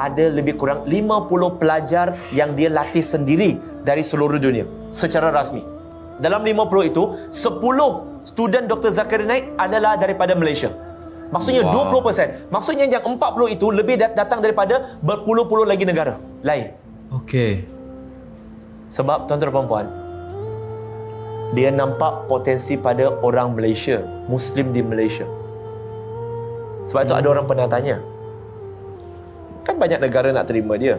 ada lebih kurang 50 pelajar yang dia latih sendiri dari seluruh dunia secara rasmi. Dalam 50 itu, 10 student Dr. Zakir Naik adalah daripada Malaysia. Maksudnya Wow. 20%. Maksudnya yang 40 itu lebih dat- datang daripada berpuluh-puluh lagi negara lain. Okey. Sebab tuan-tuan dan puan, dia nampak potensi pada orang Malaysia, Muslim di Malaysia. Sebab itu ada orang pernah tanya, kan banyak negara nak terima dia.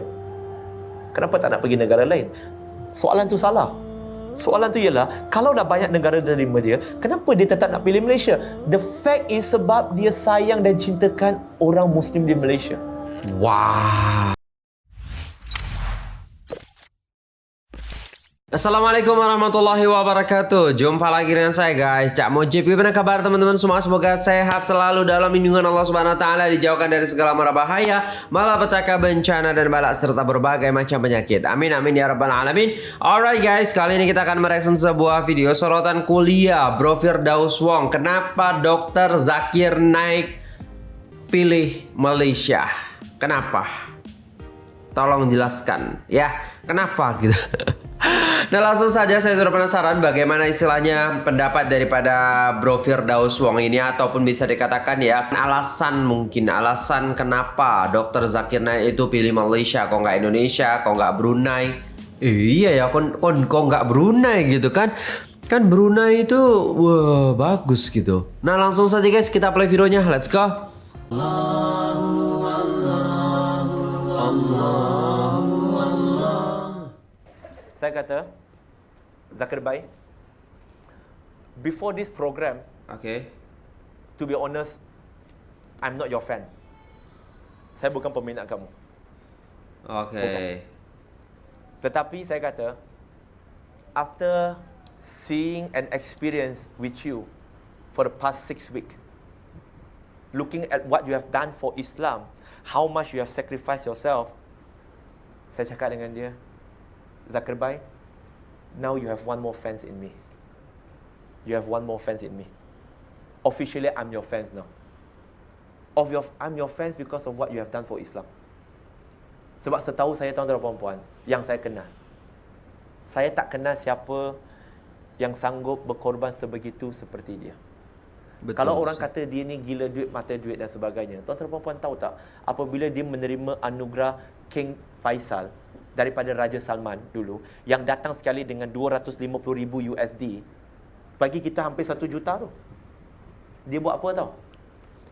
Kenapa tak nak pergi negara lain? Soalan tu salah. Soalan tu ialah, kalau dah banyak negara terima dia, kenapa dia tetap nak pilih Malaysia? The fact is sebab dia sayang dan cintakan orang Muslim di Malaysia. Wow. Assalamualaikum warahmatullahi wabarakatuh. Jumpa lagi dengan saya guys. Cak Mojib Gimana kabar teman-teman semua? Semoga sehat selalu dalam lindungan Allah Subhanahu Wa Taala Dijauhkan dari segala mara bahaya Malapetaka bencana dan balak Serta berbagai macam penyakit. Amin amin ya rabbal alamin. Alright guys Kali ini kita akan mereaction sebuah video Sorotan kuliah Bro Firdaus Wong. Kenapa dokter Zakir Naik Pilih Malaysia? Kenapa? Tolong jelaskan ya. Kenapa gitu. nah langsung saja saya sudah penasaran bagaimana istilahnya pendapat daripada Bro Firdaus Wong ini ataupun bisa dikatakan ya alasan mungkin alasan kenapa Dokter Zakir Naik itu pilih Malaysia kok nggak Indonesia kok nggak Brunei? Iya ya kon kok nggak Brunei gitu kan? Kan Brunei itu wah bagus gitu. Nah langsung saja guys kita play videonya. Let's go Saya kata, Zakir Bai, before this program, oke to be honest, I'm not your fan. Saya bukan peminat kamu. oke Tetapi saya kata, after seeing and experience with you for the past six weeks, looking at what you have done for Islam, how much you have sacrificed yourself, saya cakap dengan dia, Zakir Bai, now you have one more fans in me. You have one more fans in me. Officially, I'm your fans now. Of your, I'm your fans because of what you have done for Islam. Sebab setahu saya tuan-tuan dan puan-puan yang saya kenal. Saya tak kenal siapa yang sanggup berkorban sebegitu seperti dia. Betul, Kalau orang kata dia ni gila duit, mata duit dan sebagainya. Tuan-tuan dan puan-puan tahu tak apabila dia menerima anugerah King Faisal daripada Raja Salman dulu yang datang sekali dengan 250 ribu USD bagi kita hampir 1 juta tu. Dia buat apa tau?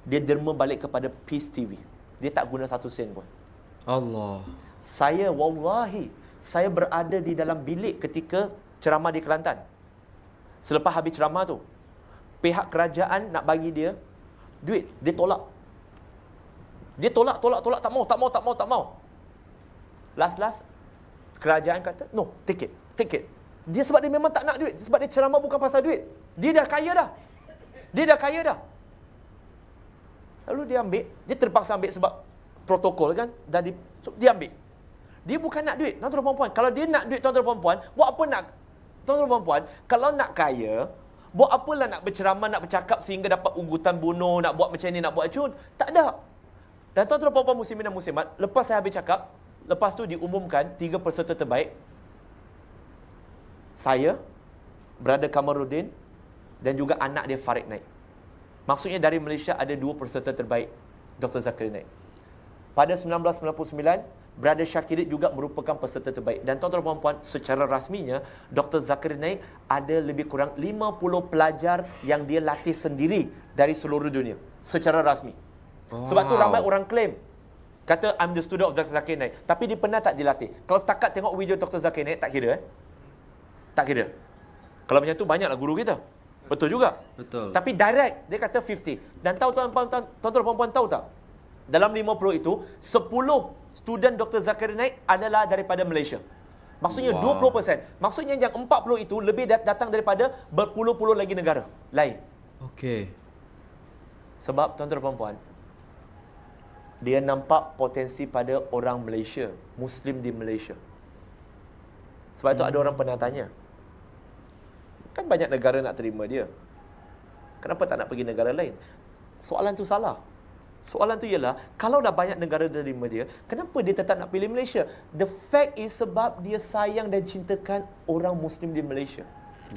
Dia derma balik kepada Peace TV. Dia tak guna satu sen pun. Allah Saya wallahi saya berada di dalam bilik ketika ceramah di Kelantan. Selepas habis ceramah tu, pihak kerajaan nak bagi dia duit, dia tolak. Dia tolak, tolak, tolak, tak mau, tak mau, tak mau, tak mau. Last last kerajaan kata, "No, take it, take it." Dia sebab dia memang tak nak duit, sebab dia ceramah bukan pasal duit. Dia dah kaya dah. Dia dah kaya dah. Lalu dia ambil, dia terpaksa ambil sebab protokol kan, dah di, so, dia ambil. Dia bukan nak duit, tuan-tuan dan puan-puan. Kalau dia nak duit, tuan-tuan dan puan-puan, buat apa nak, tuan-tuan dan puan-puan, kalau nak kaya, buat apalah nak berceramah, nak bercakap sehingga dapat ugutan bunuh, nak buat macam ni, nak buat cun. Tak ada. Dan tuan-tuan dan puan-puan muslimin dan muslimat, lepas saya habis cakap, lepas tu diumumkan tiga peserta terbaik. Saya, Brother Kamarudin, dan juga anak dia Farid Naik. Maksudnya dari Malaysia ada dua peserta terbaik Dr. Zakir Naik. Pada 1999, Brother Syakirit juga merupakan peserta terbaik. Dan tuan-tuan dan puan-puan, secara rasminya, Dr. Zakir Naik ada lebih kurang 50 pelajar yang dia latih sendiri dari seluruh dunia. Secara rasmi. Sebab tu Wow. ramai orang claim. Kata, I'm the student of Dr. Zakir Naik. Tapi dia pernah tak dilatih. Kalau setakat tengok video Dr. Zakir Naik, tak kira eh. Tak kira. Kalau macam tu, banyaklah guru kita. Betul juga. Betul. Tapi direct dia kata 50. Dan tahu tuan-tuan tuan-tuan puan-puan tahu tak? Dalam 50 itu 10 student Dr. Zakir Naik adalah daripada Malaysia. Maksudnya Wow. 20%. Maksudnya yang 40 itu lebih dat- datang daripada berpuluh-puluh lagi negara lain. Oke Sebab tuan-tuan puan-puan dia nampak potensi pada orang Malaysia, Muslim di Malaysia. Sebab itu ada orang pernah tanya. Kan banyak negara nak terima dia. Kenapa tak nak pergi negara lain? Soalan tu salah. Soalan tu ialah, kalau dah banyak negara terima dia, kenapa dia tetap nak pilih Malaysia? The fact is sebab dia sayang dan cintakan orang Muslim di Malaysia.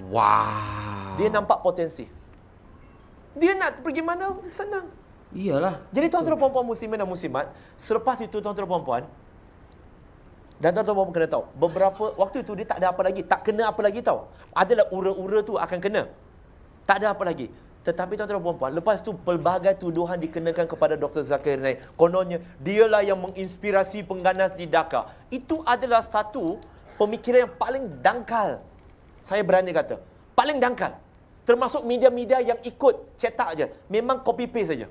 Wow. Dia nampak potensi. Dia nak pergi mana, senang. Iyalah. Jadi tuan-tuan puan-puan muslimin dan muslimat, selepas itu tuan-tuan puan-puan, dan tuan-tuan puan kena tahu, beberapa waktu itu dia tak ada apa lagi, tak kena apa lagi tahu. Adalah ura-ura tu akan kena. Tak ada apa lagi. Tetapi tuan-tuan puan-puan, lepas tu pelbagai tuduhan dikenakan kepada Dr. Zakir Naik. Kononnya, dialah yang menginspirasi pengganas di Dhaka. Itu adalah satu pemikiran yang paling dangkal. Saya berani kata. Paling dangkal. Termasuk media-media yang ikut cetak je. Memang copy paste saja.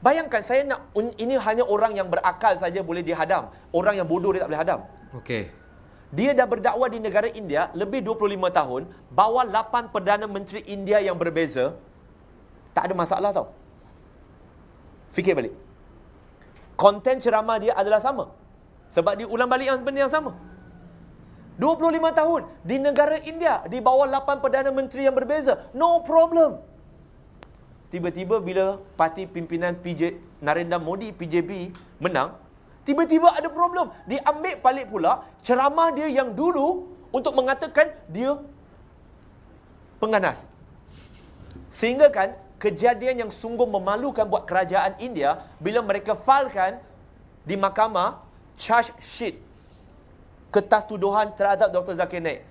Bayangkan saya nak ini hanya orang yang berakal saja boleh dihadam. Orang yang bodoh dia tak boleh hadam. Okey. Dia dah berdakwah di negara India lebih 25 tahun, bawa 8 perdana menteri India yang berbeza. Tak ada masalah tau. Fikir balik. Konten ceramah dia adalah sama. Sebab dia ulang balik yang benda yang sama. 25 tahun di negara India di bawah 8 perdana menteri yang berbeza. No problem. Tiba-tiba bila parti pimpinan PJ Narendra Modi PJP menang, tiba-tiba ada problem. Dia ambil balik pula ceramah dia yang dulu untuk mengatakan dia pengganas. Sehingga kan kejadian yang sungguh memalukan buat kerajaan India bila mereka filekan di mahkamah charge sheet kertas tuduhan terhadap Dr. Zakir Naik.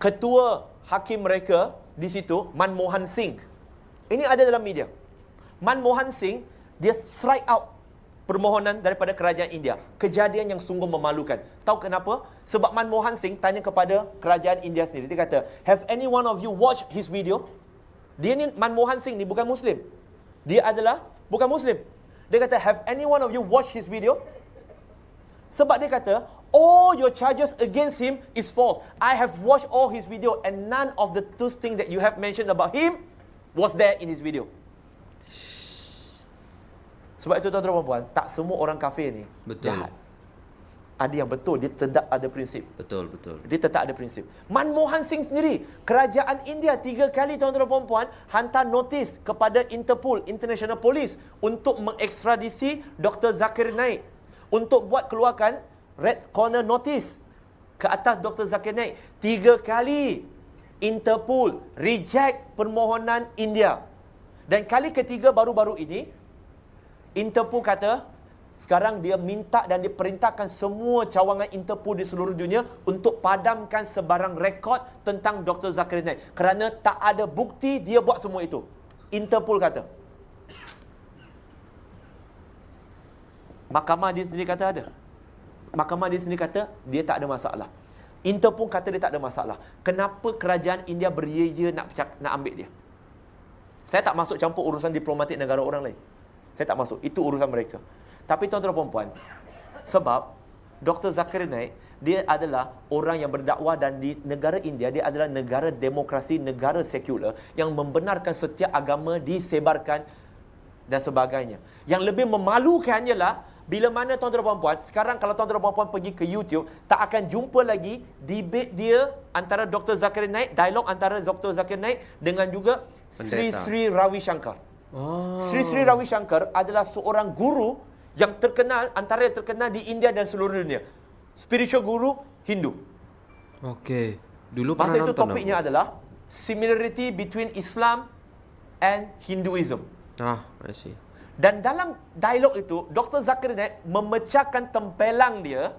Ketua hakim mereka di situ Manmohan Singh ini ada dalam media. Manmohan Singh, dia strike out permohonan daripada kerajaan India. Kejadian yang sungguh memalukan. Tahu kenapa? Sebab Manmohan Singh tanya kepada kerajaan India sendiri. Dia kata, have any one of you watched his video? Dia ni Manmohan Singh ni bukan Muslim. Dia adalah bukan Muslim. Dia kata, have any one of you watched his video? Sebab dia kata, all your charges against him is false. I have watched all his video and none of the two things that you have mentioned about him was there in his video. Sebab itu tuan-tuan puan tak semua orang kafir ni betul. jahat. Ada yang betul, dia tetap ada prinsip. Betul, betul. Dia tetap ada prinsip. Manmohan Singh sendiri, kerajaan India tiga kali tuan-tuan puan hantar notis kepada Interpol, International Police untuk mengekstradisi Dr. Zakir Naik untuk buat keluarkan red corner notice ke atas Dr. Zakir Naik. Tiga kali Interpol reject permohonan India. Dan kali ketiga baru-baru ini, Interpol kata, sekarang dia minta dan diperintahkan semua cawangan Interpol di seluruh dunia untuk padamkan sebarang rekod tentang Dr. Zakir Naik. Kerana tak ada bukti dia buat semua itu. Interpol kata. Mahkamah dia sendiri kata ada. Mahkamah dia sendiri kata dia tak ada masalah. Inter pun kata dia tak ada masalah. Kenapa kerajaan India beria nak nak ambil dia? Saya tak masuk campur urusan diplomatik negara orang lain. Saya tak masuk. Itu urusan mereka. Tapi tuan-tuan dan puan sebab Dr. Zakir Naik, dia adalah orang yang berdakwah dan di negara India, dia adalah negara demokrasi, negara sekular yang membenarkan setiap agama disebarkan dan sebagainya. Yang lebih memalukan ialah bila mana tuan-tuan dan puan sekarang kalau tuan-tuan dan puan pergi ke YouTube, tak akan jumpa lagi debate dia antara Dr. Zakir Naik, dialog antara Dr. Zakir Naik dengan juga Sri Sri Ravi Shankar. Oh. Sri Sri Ravi Shankar adalah seorang guru yang terkenal, antara yang terkenal di India dan seluruh dunia. Spiritual guru Hindu. Okey. Dulu Masa itu topiknya apa? adalah similarity between Islam and Hinduism. Ah, I see. Dan dalam dialog itu, Dr. Zakir Naik memecahkan tempelang dia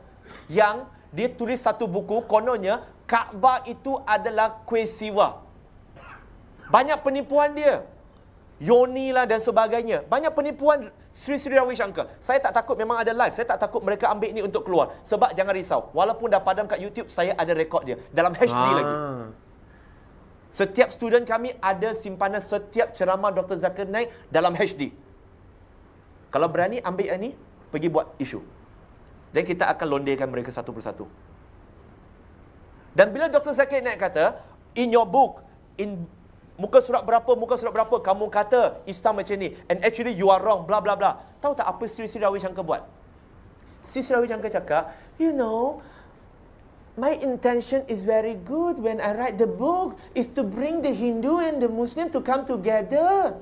yang dia tulis satu buku, kononnya Kaabah itu adalah kuih siwa. Banyak penipuan dia. Yoni lah dan sebagainya. Banyak penipuan Sri Sri Ravi Shankar. Saya tak takut memang ada live. Saya tak takut mereka ambil ini untuk keluar. Sebab jangan risau. Walaupun dah padam kat YouTube, saya ada rekod dia. Dalam HD ah. lagi. Setiap student kami ada simpanan setiap ceramah Dr. Zakir Naik dalam HD. Kalau berani ambil yang ni, pergi buat isu. Dan kita akan londekan mereka satu persatu. Dan bila Dr. Zakir Naik kata, in your book, in muka surat berapa, muka surat berapa, kamu kata Islam macam ni. And actually you are wrong, bla bla bla. Tahu tak apa Sri Sri Shankar buat? Sri Sri Shankar cakap, you know, my intention is very good when I write the book is to bring the Hindu and the Muslim to come together.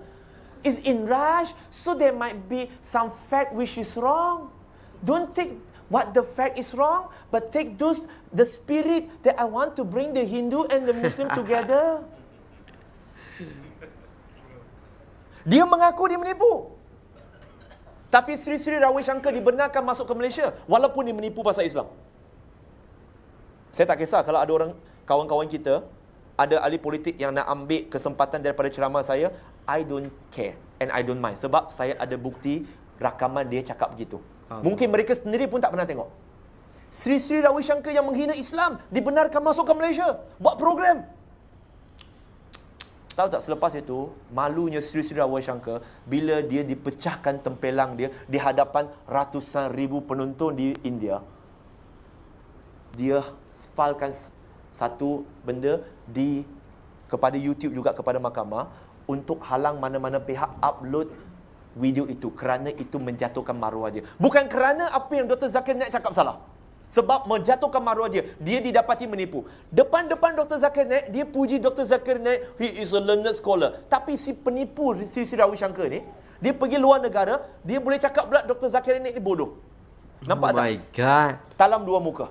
Is in rush, so there might be some fact which is wrong. Don't take what the fact is wrong, but take those the spirit that I want to bring the Hindu and the Muslim together. Dia mengaku dia menipu. Tapi Sri Sri Rawi Shankar dibenarkan masuk ke Malaysia walaupun dia menipu pasal Islam. Saya tak kisah kalau ada orang kawan-kawan kita ada ahli politik yang nak ambil kesempatan daripada ceramah saya, I don't care and I don't mind sebab saya ada bukti rakaman dia cakap begitu. Hmm. Mungkin mereka sendiri pun tak pernah tengok. Sri Sri Rawi Shankar yang menghina Islam dibenarkan masuk ke Malaysia buat program. Tahu tak selepas itu malunya Sri Sri Rawi Shankar bila dia dipecahkan tempelang dia di hadapan ratusan ribu penonton di India. Dia falkan satu benda di kepada YouTube juga kepada mahkamah untuk halang mana-mana pihak upload video itu kerana itu menjatuhkan maruah dia. Bukan kerana apa yang Dr. Zakir Naik cakap salah. Sebab menjatuhkan maruah dia. Dia didapati menipu. Depan-depan Dr. Zakir Naik, dia puji Dr. Zakir Naik, he is a learned scholar. Tapi si penipu si Sirawi Shankar ni, dia pergi luar negara, dia boleh cakap pula Dr. Zakir Naik ni bodoh. Nampak oh tak? my God. Talam dua muka.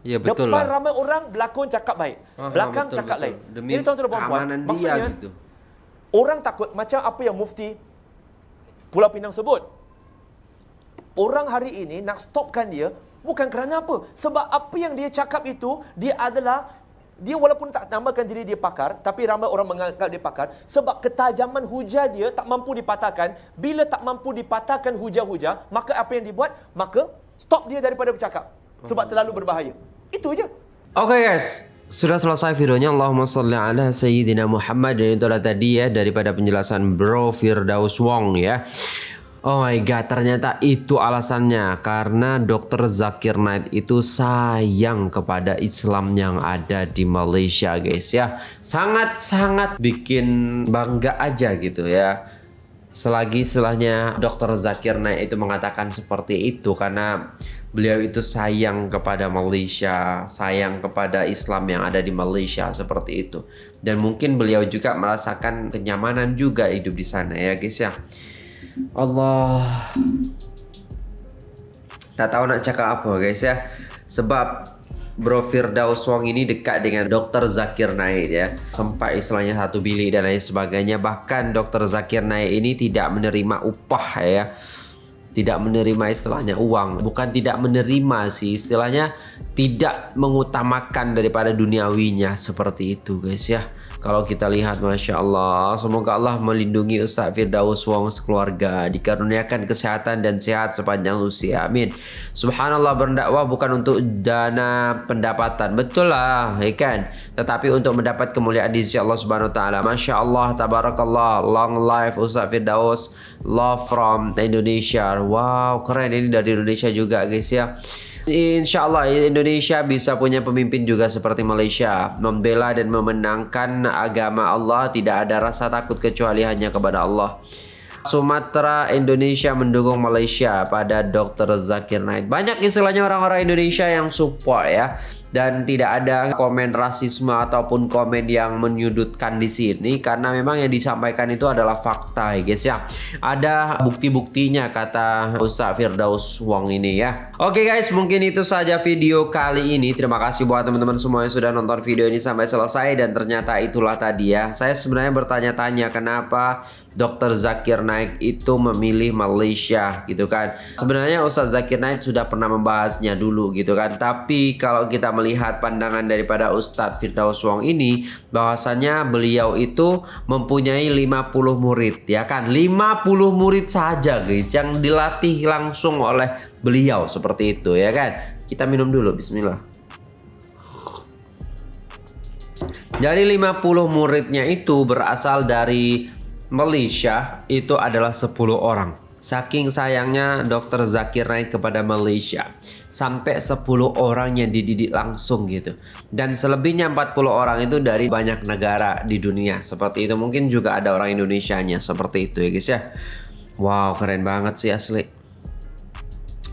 Ya betul Depan lah. ramai orang, belakang cakap baik. Aha, Belakang betul, cakap betul. lain. Demi Ini tuan-tuan dan puan-puan. dia Maksudnya, gitu. Orang takut macam apa yang mufti Pulau Pinang sebut. Orang hari ini nak stopkan dia bukan kerana apa? Sebab apa yang dia cakap itu dia adalah dia walaupun tak namakan diri dia pakar tapi ramai orang menganggap dia pakar sebab ketajaman hujah dia tak mampu dipatahkan. Bila tak mampu dipatahkan hujah-hujah maka apa yang dibuat? Maka stop dia daripada bercakap. Sebab terlalu berbahaya. Itu je. Okay guys, sudah selesai videonya Allahumma salli ala Sayyidina Muhammad Dan itulah tadi ya daripada penjelasan Bro Firdaus Wong ya Oh my god ternyata itu alasannya Karena Dr. Zakir Naik itu sayang kepada Islam yang ada di Malaysia guys ya Sangat-sangat bikin bangga aja gitu ya Selagi setelahnya Dr. Zakir Naik itu mengatakan seperti itu Karena beliau itu sayang kepada Malaysia, sayang kepada Islam yang ada di Malaysia seperti itu. Dan mungkin beliau juga merasakan kenyamanan juga hidup di sana ya guys ya. Allah. Tak tahu nak cakap apa guys ya. Sebab Bro Firdaus Wong ini dekat dengan Dr. Zakir Naik ya. Sempat istilahnya satu bilik dan lain sebagainya. Bahkan Dr. Zakir Naik ini tidak menerima upah ya tidak menerima istilahnya uang. Bukan tidak menerima sih istilahnya tidak mengutamakan daripada duniawinya seperti itu guys ya kalau kita lihat Masya Allah Semoga Allah melindungi Ustaz Firdaus Wong sekeluarga Dikaruniakan kesehatan dan sehat sepanjang usia. Amin. Subhanallah berdakwah bukan untuk dana pendapatan. Betul lah ya kan? Tetapi untuk mendapat kemuliaan di sisi Allah Subhanahu Taala. Masya Allah Tabarakallah Long life Ustaz Firdaus Love from Indonesia. Wow keren ini dari Indonesia juga guys ya Insya Allah Indonesia bisa punya pemimpin juga seperti Malaysia. Membela dan memenangkan agama Allah Tidak ada rasa takut kecuali hanya kepada Allah. Sumatera Indonesia mendukung Malaysia pada Dr. Zakir Naik. Banyak istilahnya orang-orang Indonesia yang support ya dan tidak ada komen rasisme ataupun komen yang menyudutkan di sini karena memang yang disampaikan itu adalah fakta ya guys ya. Ada bukti-buktinya kata Ustaz Firdaus Wong ini ya. Oke guys mungkin itu saja video kali ini. Terima kasih buat teman-teman semua yang sudah nonton video ini sampai selesai. Dan ternyata itulah tadi ya. Saya sebenarnya bertanya-tanya kenapa Dr. Zakir Naik itu memilih Malaysia gitu kan. Sebenarnya Ustaz Zakir Naik sudah pernah membahasnya dulu gitu kan. Tapi kalau kita melihat pandangan daripada Ustadz Firdaus Wong ini bahwasannya beliau itu mempunyai 50 murid ya kan. 50 murid saja guys yang dilatih langsung oleh beliau seperti itu ya kan. Kita minum dulu bismillah. Jadi 50 muridnya itu berasal dari Malaysia itu adalah 10 orang. Saking sayangnya Dr. Zakir Naik kepada Malaysia sampai 10 orang yang dididik langsung gitu. Dan selebihnya 40 orang itu dari banyak negara di dunia. Seperti itu mungkin juga ada orang Indonesianya seperti itu ya guys ya. Wow, keren banget sih asli.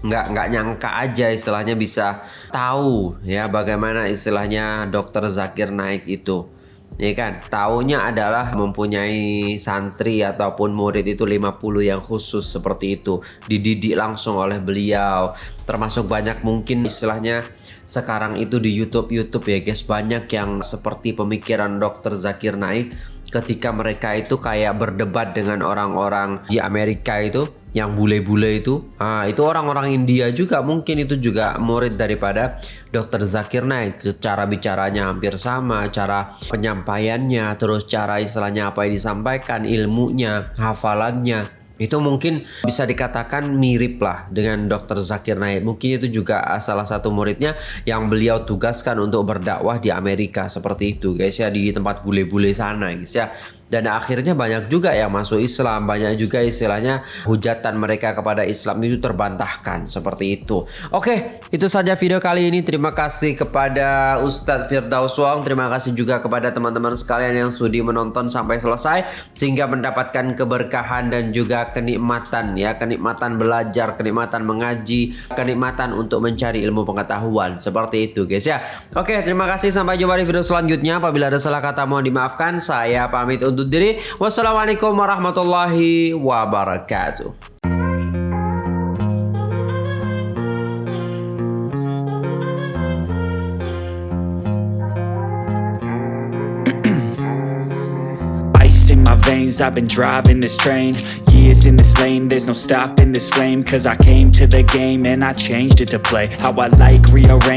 Nggak nggak nyangka aja istilahnya bisa tahu ya bagaimana istilahnya Dr. Zakir Naik itu ya kan? Taunya adalah mempunyai santri ataupun murid itu 50 yang khusus seperti itu. Dididik langsung oleh beliau. Termasuk banyak mungkin istilahnya sekarang itu di YouTube YouTube ya guys. Banyak yang seperti pemikiran Dr. Zakir Naik ketika mereka itu kayak berdebat dengan orang-orang di Amerika itu yang bule-bule itu ah itu orang-orang India juga mungkin itu juga murid daripada Dr. Zakir Naik cara bicaranya hampir sama cara penyampaiannya terus cara istilahnya apa yang disampaikan ilmunya hafalannya itu mungkin bisa dikatakan mirip lah dengan Dr. Zakir Naik. Mungkin itu juga salah satu muridnya yang beliau tugaskan untuk berdakwah di Amerika seperti itu guys ya di tempat bule-bule sana guys ya dan akhirnya banyak juga yang masuk Islam. Banyak juga istilahnya hujatan mereka kepada Islam itu terbantahkan seperti itu. Oke itu saja video kali ini. Terima kasih kepada Ustadz Firdaus Wong. Terima kasih juga kepada teman-teman sekalian yang sudi menonton sampai selesai sehingga mendapatkan keberkahan dan juga kenikmatan ya. Kenikmatan belajar kenikmatan mengaji kenikmatan untuk mencari ilmu pengetahuan. Seperti itu guys ya. Oke terima kasih. Sampai jumpa di video selanjutnya. Apabila ada salah kata mohon dimaafkan. Saya pamit untuk undur diri. Wassalamualaikum warahmatullahi wabarakatuh. Ice in my veins I've been driving this train Years in this lane There's no stopping this flame Cause I came to the game And I changed it to play How I like rearrange